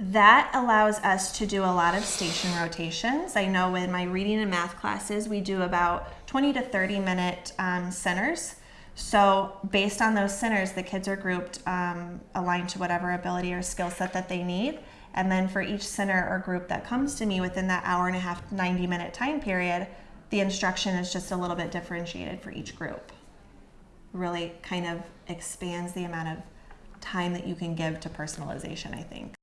That allows us to do a lot of station rotations. I know in my reading and math classes, we do about 20 to 30 minute um, centers. So, based on those centers, the kids are grouped um, aligned to whatever ability or skill set that they need. And then for each center or group that comes to me within that hour and a half, 90 minute time period, the instruction is just a little bit differentiated for each group. Really kind of expands the amount of time that you can give to personalization, I think.